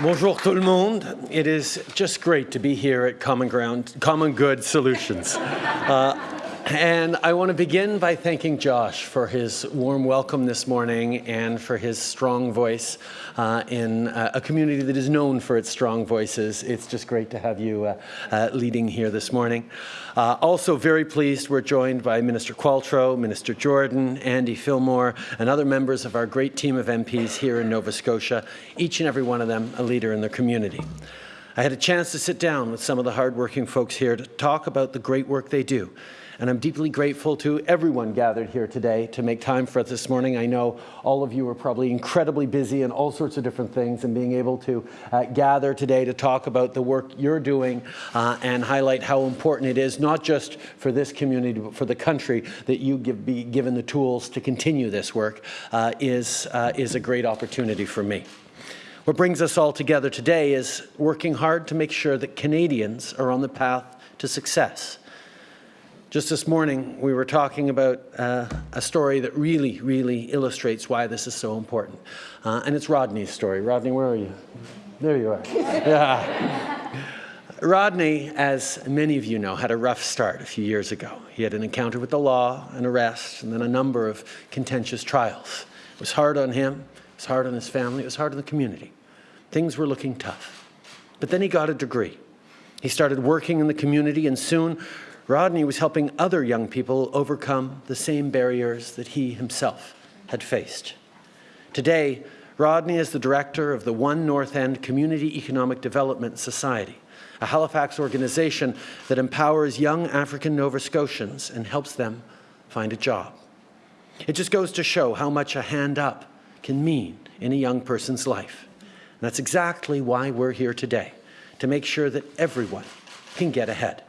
Bonjour tout le monde. It is just great to be here at Common Ground, Common Good Solutions. Uh, and I want to begin by thanking Josh for his warm welcome this morning and for his strong voice uh, in uh, a community that is known for its strong voices. It's just great to have you uh, uh leading here this morning. Uh, also very pleased we're joined by Minister Qualtrough, Minister Jordan, Andy Fillmore, and other members of our great team of MPs here in Nova Scotia, each and every one of them a leader in their community. I had a chance to sit down with some of the hardworking folks here to talk about the great work they do and I'm deeply grateful to everyone gathered here today to make time for us this morning. I know all of you are probably incredibly busy in all sorts of different things and being able to uh, gather today to talk about the work you're doing uh, and highlight how important it is, not just for this community, but for the country that you give, be given the tools to continue this work uh, is, uh, is a great opportunity for me. What brings us all together today is working hard to make sure that Canadians are on the path to success. Just this morning, we were talking about uh, a story that really, really illustrates why this is so important. Uh, and it's Rodney's story. Rodney, where are you? There you are. Yeah. Rodney, as many of you know, had a rough start a few years ago. He had an encounter with the law, an arrest, and then a number of contentious trials. It was hard on him, it was hard on his family, it was hard on the community. Things were looking tough. But then he got a degree. He started working in the community and soon Rodney was helping other young people overcome the same barriers that he himself had faced. Today, Rodney is the director of the One North End Community Economic Development Society, a Halifax organization that empowers young African Nova Scotians and helps them find a job. It just goes to show how much a hand up can mean in a young person's life. And that's exactly why we're here today, to make sure that everyone can get ahead.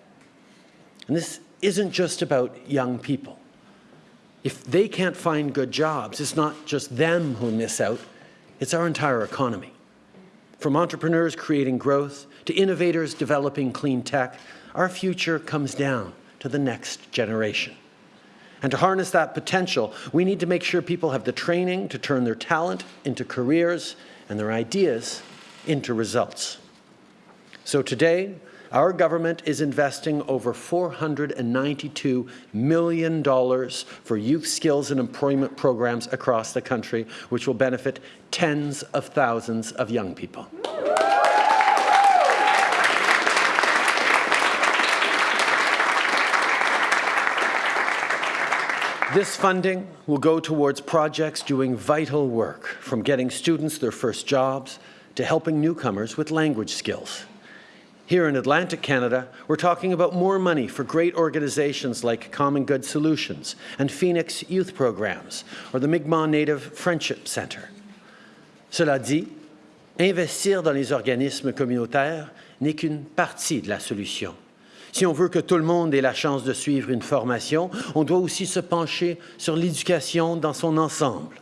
And this isn't just about young people. If they can't find good jobs, it's not just them who miss out, it's our entire economy. From entrepreneurs creating growth to innovators developing clean tech, our future comes down to the next generation. And to harness that potential, we need to make sure people have the training to turn their talent into careers and their ideas into results. So today, our government is investing over $492 million for youth skills and employment programs across the country, which will benefit tens of thousands of young people. This funding will go towards projects doing vital work, from getting students their first jobs to helping newcomers with language skills. Here in Atlantic Canada, we're talking about more money for great organizations like Common Good Solutions and Phoenix Youth Programs or the Mi'kmaq Native Friendship Centre. Cela dit, investir dans les organismes communautaires n'est qu'une partie de la solution. Si on veut que tout le monde ait la chance de suivre une formation, on doit aussi se pencher sur l'éducation dans son ensemble.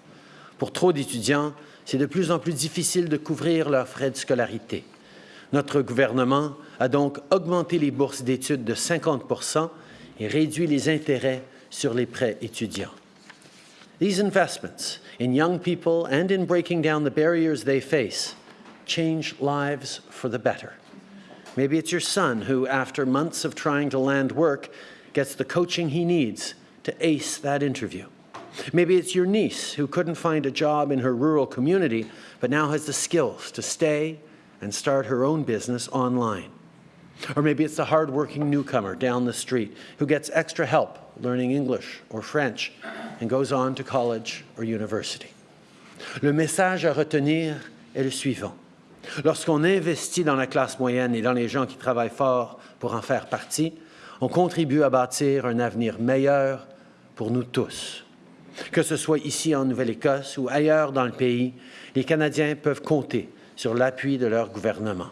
Pour trop d'étudiants, c'est de plus en plus difficile de couvrir leurs frais de scolarité. Notre gouvernement a donc augmenté les bourses d'études de 50 et réduit les intérêts sur les prêts étudiants. These investments in young people and in breaking down the barriers they face change lives for the better. Maybe it's your son who, after months of trying to land work, gets the coaching he needs to ace that interview. Maybe it's your niece who couldn't find a job in her rural community, but now has the skills to stay and start her own business online. Or maybe it's the hardworking newcomer down the street who gets extra help learning English or French and goes on to college or university. Le message à retenir est le suivant. Lorsqu'on investit dans la classe moyenne et dans les gens qui travaillent fort pour en faire partie, on contribue à bâtir un avenir meilleur pour nous tous. Que ce soit ici en Nouvelle-Écosse ou ailleurs dans le pays, les Canadiens peuvent compter sur l'appui de leur gouvernement.